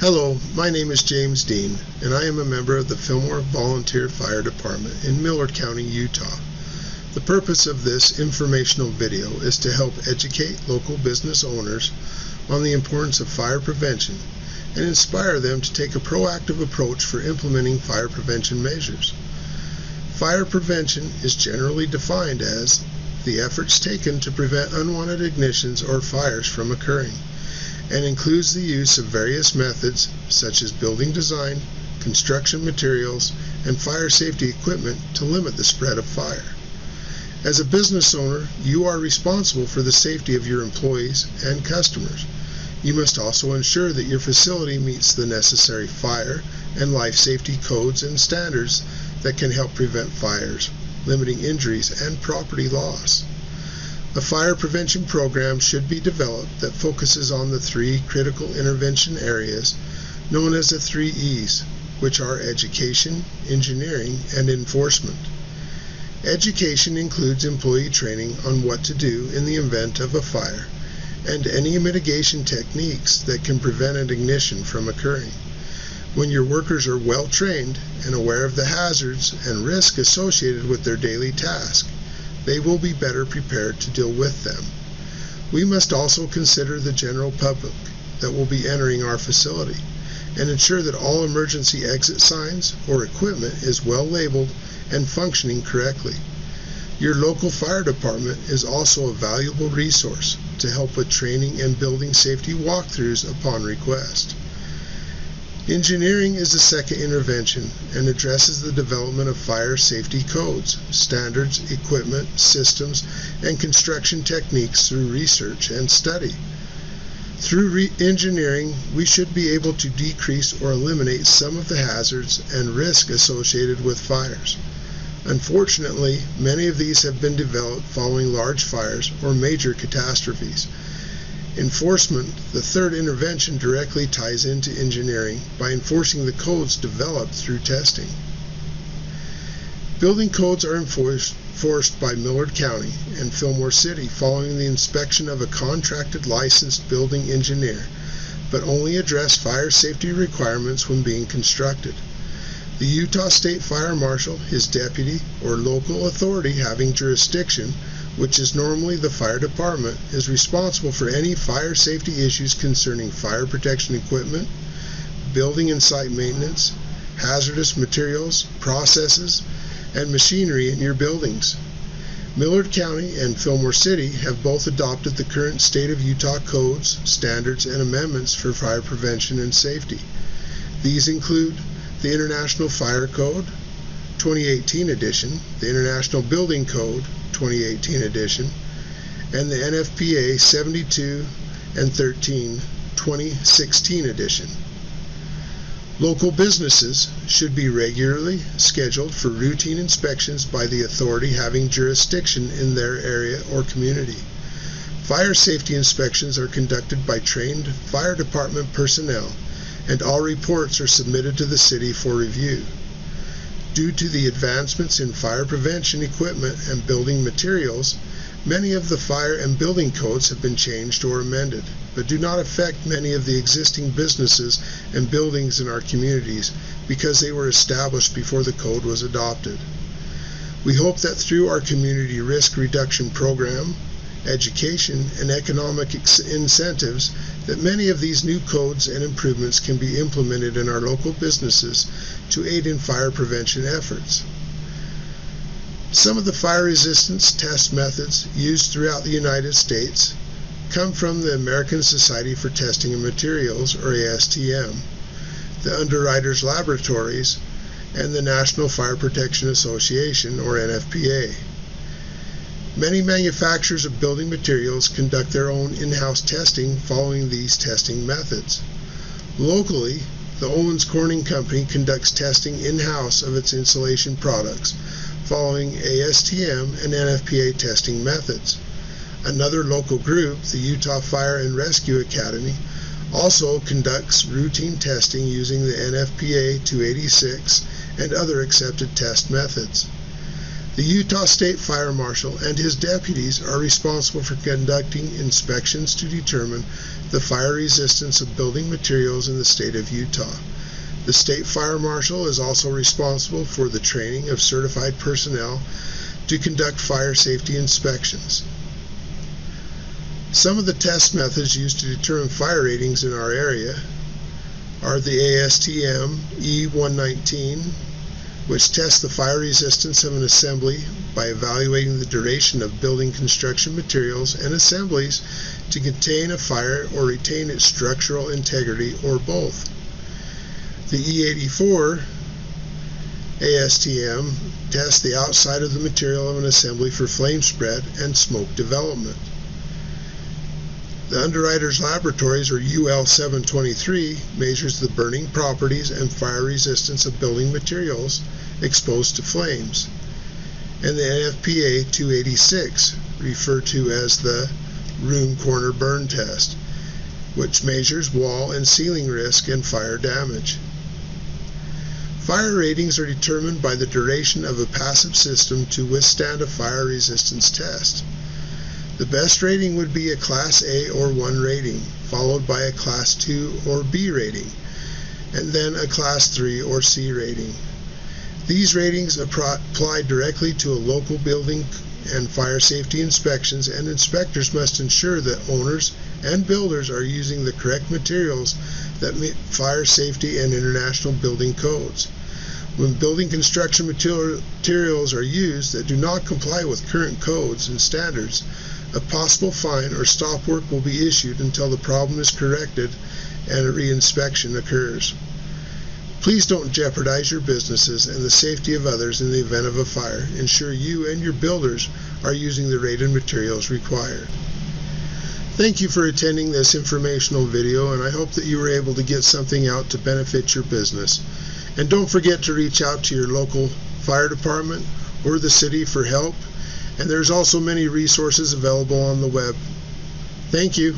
Hello, my name is James Dean, and I am a member of the Fillmore Volunteer Fire Department in Millard County, Utah. The purpose of this informational video is to help educate local business owners on the importance of fire prevention and inspire them to take a proactive approach for implementing fire prevention measures. Fire prevention is generally defined as the efforts taken to prevent unwanted ignitions or fires from occurring and includes the use of various methods such as building design, construction materials, and fire safety equipment to limit the spread of fire. As a business owner, you are responsible for the safety of your employees and customers. You must also ensure that your facility meets the necessary fire and life safety codes and standards that can help prevent fires, limiting injuries and property loss. A fire prevention program should be developed that focuses on the three critical intervention areas known as the three E's, which are education, engineering, and enforcement. Education includes employee training on what to do in the event of a fire and any mitigation techniques that can prevent an ignition from occurring. When your workers are well trained and aware of the hazards and risk associated with their daily task, they will be better prepared to deal with them. We must also consider the general public that will be entering our facility and ensure that all emergency exit signs or equipment is well labeled and functioning correctly. Your local fire department is also a valuable resource to help with training and building safety walkthroughs upon request. Engineering is the second intervention and addresses the development of fire safety codes, standards, equipment, systems, and construction techniques through research and study. Through engineering, we should be able to decrease or eliminate some of the hazards and risk associated with fires. Unfortunately, many of these have been developed following large fires or major catastrophes. Enforcement, the third intervention, directly ties into engineering by enforcing the codes developed through testing. Building codes are enforced, by Millard County and Fillmore City following the inspection of a contracted licensed building engineer, but only address fire safety requirements when being constructed. The Utah State Fire Marshal, his deputy, or local authority having jurisdiction which is normally the fire department, is responsible for any fire safety issues concerning fire protection equipment, building and site maintenance, hazardous materials, processes, and machinery in your buildings. Millard County and Fillmore City have both adopted the current state of Utah codes, standards, and amendments for fire prevention and safety. These include the International Fire Code, 2018 edition, the International Building Code 2018 edition, and the NFPA 72 and 13 2016 edition. Local businesses should be regularly scheduled for routine inspections by the authority having jurisdiction in their area or community. Fire safety inspections are conducted by trained fire department personnel, and all reports are submitted to the city for review. Due to the advancements in fire prevention equipment and building materials, many of the fire and building codes have been changed or amended, but do not affect many of the existing businesses and buildings in our communities because they were established before the code was adopted. We hope that through our community risk reduction program, education, and economic incentives that many of these new codes and improvements can be implemented in our local businesses to aid in fire prevention efforts. Some of the fire resistance test methods used throughout the United States come from the American Society for Testing of Materials, or ASTM, the Underwriters Laboratories, and the National Fire Protection Association, or NFPA. Many manufacturers of building materials conduct their own in-house testing following these testing methods. Locally, the Owens Corning Company conducts testing in-house of its insulation products following ASTM and NFPA testing methods. Another local group, the Utah Fire and Rescue Academy, also conducts routine testing using the NFPA 286 and other accepted test methods. The Utah State Fire Marshal and his deputies are responsible for conducting inspections to determine the fire resistance of building materials in the state of Utah. The State Fire Marshal is also responsible for the training of certified personnel to conduct fire safety inspections. Some of the test methods used to determine fire ratings in our area are the ASTM E119, which tests the fire resistance of an assembly by evaluating the duration of building construction materials and assemblies to contain a fire or retain its structural integrity or both. The E84 ASTM tests the outside of the material of an assembly for flame spread and smoke development. The Underwriters Laboratories, or UL 723, measures the burning properties and fire resistance of building materials exposed to flames. And the NFPA 286, referred to as the room corner burn test, which measures wall and ceiling risk and fire damage. Fire ratings are determined by the duration of a passive system to withstand a fire resistance test. The best rating would be a Class A or 1 rating, followed by a Class 2 or B rating, and then a Class 3 or C rating. These ratings apply directly to a local building and fire safety inspections, and inspectors must ensure that owners and builders are using the correct materials that meet fire safety and international building codes. When building construction materials are used that do not comply with current codes and standards, a possible fine or stop work will be issued until the problem is corrected and a reinspection occurs. Please don't jeopardize your businesses and the safety of others in the event of a fire. Ensure you and your builders are using the rated materials required. Thank you for attending this informational video and I hope that you were able to get something out to benefit your business. And don't forget to reach out to your local fire department or the city for help and there's also many resources available on the web. Thank you.